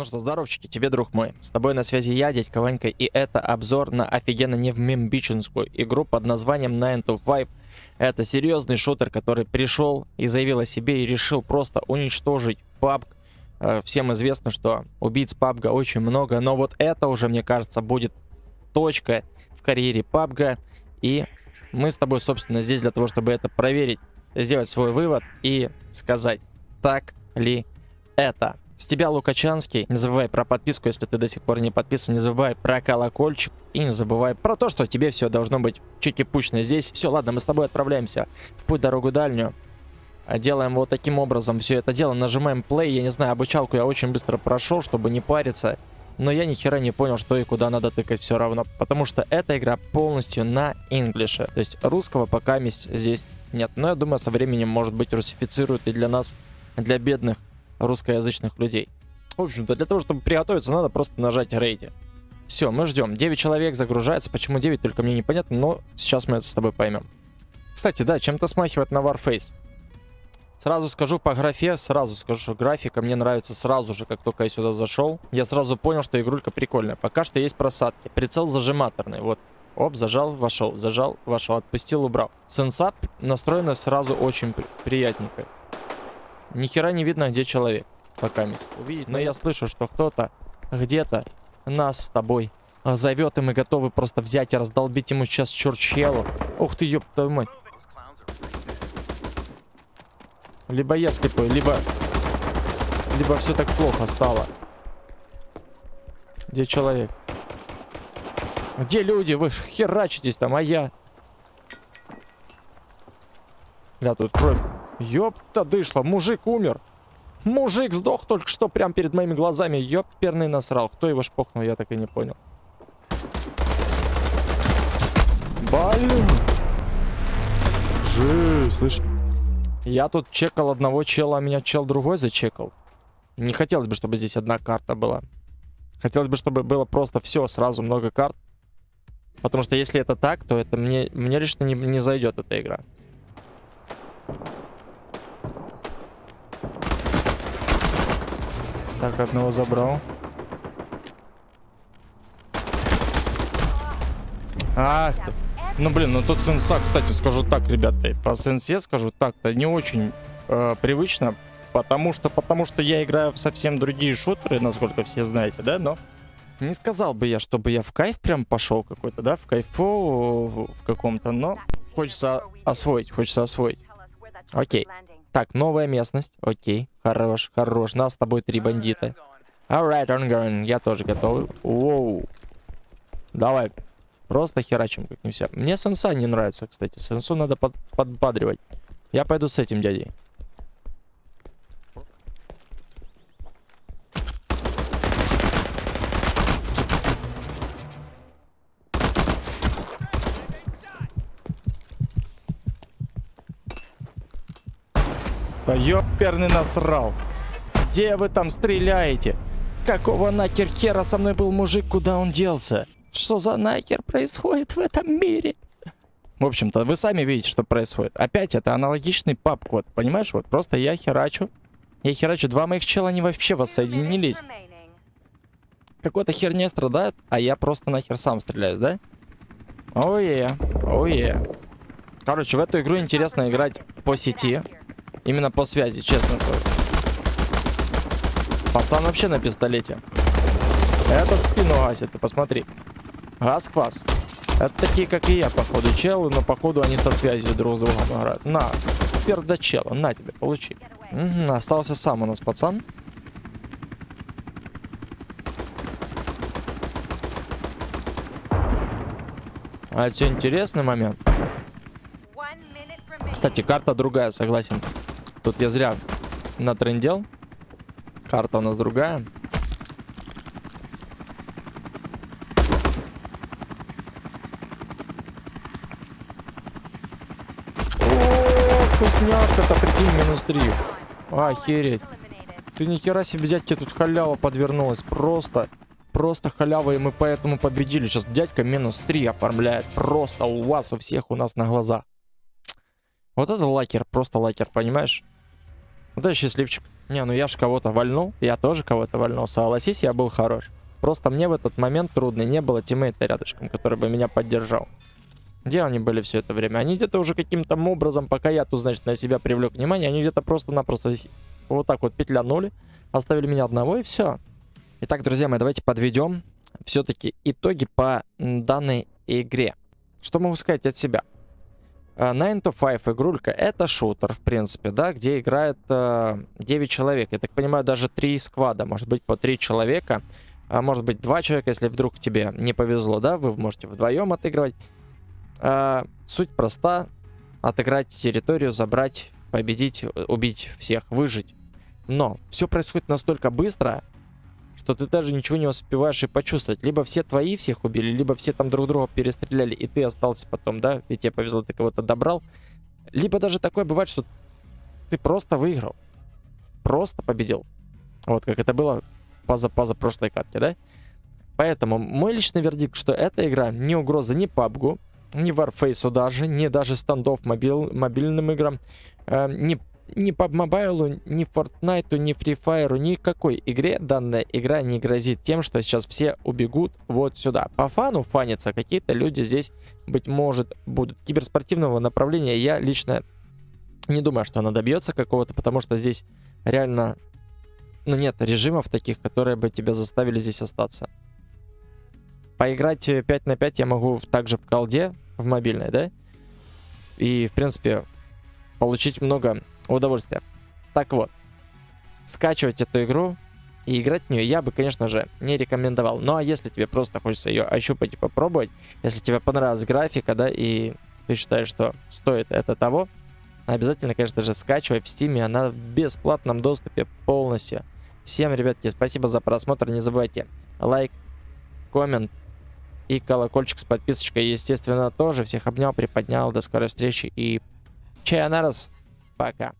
Ну что, здоровчики, тебе, друг мой. С тобой на связи я, дядька Ванька, и это обзор на офигенно невмембиченскую игру под названием 9 to 5. Это серьезный шутер, который пришел и заявил о себе и решил просто уничтожить PUBG. Э, Всем известно, что убийц PUBG очень много, но вот это уже, мне кажется, будет точка в карьере PUBG. И мы с тобой, собственно, здесь для того, чтобы это проверить, сделать свой вывод и сказать, так ли это. С тебя, Лукачанский. Не забывай про подписку, если ты до сих пор не подписан. Не забывай про колокольчик. И не забывай про то, что тебе все должно быть чики-пучно здесь. Все, ладно, мы с тобой отправляемся в путь дорогу дальнюю. А Делаем вот таким образом все это дело. Нажимаем play. Я не знаю, обучалку я очень быстро прошел, чтобы не париться. Но я ни хера не понял, что и куда надо тыкать все равно. Потому что эта игра полностью на инглише. То есть русского пока здесь нет. Но я думаю, со временем, может быть, русифицируют и для нас, для бедных русскоязычных людей. В общем-то, для того, чтобы приготовиться, надо просто нажать рейди. Все, мы ждем. 9 человек загружается. Почему 9, только мне непонятно, но сейчас мы это с тобой поймем. Кстати, да, чем-то смахивает на Warface. Сразу скажу по графе, сразу скажу, что графика мне нравится сразу же, как только я сюда зашел. Я сразу понял, что игрулька прикольная. Пока что есть просадки. Прицел зажиматорный, вот. Оп, зажал, вошел, зажал, вошел, отпустил, убрал. Сенсап настроена сразу очень при приятненько. Ни хера не видно, где человек. Пока мест увидеть. Но я слышу, что кто-то где-то нас с тобой зовет, и мы готовы просто взять и раздолбить ему сейчас чурчелу. Ух ты, ёб твою мать. Либо я слепой, либо... Либо все так плохо стало. Где человек? Где люди? Вы херачитесь там, а я... Бля, тут кровь. Ёпта дышла, мужик умер. Мужик сдох только что прямо перед моими глазами. Ёпперный насрал. Кто его шпохнул, я так и не понял. Блин. Жесть, слышь. Я тут чекал одного чела, а меня чел другой зачекал. Не хотелось бы, чтобы здесь одна карта была. Хотелось бы, чтобы было просто все, сразу много карт. Потому что если это так, то это мне, мне лично не, не зайдет эта игра. Так, одного забрал. Ах ты. Ну, блин, ну тут сенса, кстати, скажу так, ребята. По сенсе скажу так-то не очень э, привычно. Потому что, потому что я играю в совсем другие шутеры, насколько все знаете, да, но... Не сказал бы я, чтобы я в кайф прям пошел какой-то, да, в кайфу в, каком-то, но хочется освоить, хочется освоить. Окей. Так, новая местность. Окей, хорош, хорош. Нас с тобой три бандита. Alright, on going. Я тоже готов. Воу. Давай. Просто херачим как не вся. Мне сенса не нравится, кстати. Сенсу надо под подбадривать. Я пойду с этим дядей. Да ёперный насрал. Где вы там стреляете? Какого нахер хера со мной был мужик, куда он делся? Что за нахер происходит в этом мире? В общем-то, вы сами видите, что происходит. Опять это аналогичный пап-код, понимаешь? Вот просто я херачу. Я херачу. Два моих чела, они вообще воссоединились. Какой-то херня страдает, а я просто нахер сам стреляюсь, да? Ое, ое. Короче, в эту игру интересно играть по сети. Именно по связи, честно скажу. Пацан вообще на пистолете. Этот спину гасит, ты посмотри. Газ-квас. Это такие, как и я, походу, челы, но походу они со связью друг с другом играют. На, пердачела, на тебе, получи. Угу, остался сам у нас пацан. А это все интересный момент. Кстати, карта другая, согласен. Тут я зря натрендел. Карта у нас другая. Вкусняшка-то, прикинь, минус 3. Охереть. Ты нихера себе, дядьки, тут халява подвернулась. Просто, просто халява, и мы поэтому победили. Сейчас дядька минус 3 оформляет. Просто у вас, у всех, у нас на глазах. Вот это лакер, просто лакер, понимаешь? Вот это счастливчик. Не, ну я ж кого-то вальнул, я тоже кого-то вальнул, согласись, я был хорош. Просто мне в этот момент трудно, не было тиммейта рядышком, который бы меня поддержал. Где они были все это время? Они где-то уже каким-то образом, пока я тут, значит, на себя привлек внимание, они где-то просто-напросто вот так вот петлянули, оставили меня одного и все. Итак, друзья мои, давайте подведем все-таки итоги по данной игре. Что могу сказать от себя? 9 to 5 игрулька это шутер, в принципе, да, где играет э, 9 человек. Я так понимаю, даже 3 сквада, может быть, по 3 человека. А может быть, 2 человека, если вдруг тебе не повезло, да, вы можете вдвоем отыгрывать. Э, суть проста. Отыграть территорию, забрать, победить, убить всех, выжить. Но все происходит настолько быстро, что ты даже ничего не успеваешь и почувствовать. Либо все твои всех убили, либо все там друг друга перестреляли, и ты остался потом, да, и тебе повезло, ты кого-то добрал. Либо даже такое бывает, что ты просто выиграл. Просто победил. Вот как это было поза-поза прошлой катке, да? Поэтому мой личный вердикт, что эта игра не угроза ни PUBG, ни Warface даже, ни даже стандов мобил, мобильным играм, э, ни ни PUBG Mobile, ни Fortnite, ни Free Fire, никакой игре данная игра не грозит тем, что сейчас все убегут вот сюда. По фану фаниться какие-то люди здесь, быть может, будут. Киберспортивного направления я лично не думаю, что она добьется какого-то, потому что здесь реально, ну нет режимов таких, которые бы тебя заставили здесь остаться. Поиграть 5 на 5 я могу также в колде, в мобильной, да? И, в принципе, получить много удовольствия. Так вот, скачивать эту игру и играть в нее я бы, конечно же, не рекомендовал. Ну а если тебе просто хочется ее ощупать и попробовать, если тебе понравилась графика, да, и ты считаешь, что стоит это того, обязательно, конечно же, скачивай в Steam, она в бесплатном доступе полностью. Всем, ребятки, спасибо за просмотр, не забывайте лайк, коммент и колокольчик с подписочкой, естественно, тоже. Всех обнял, приподнял, до скорой встречи и чая на раз, пока.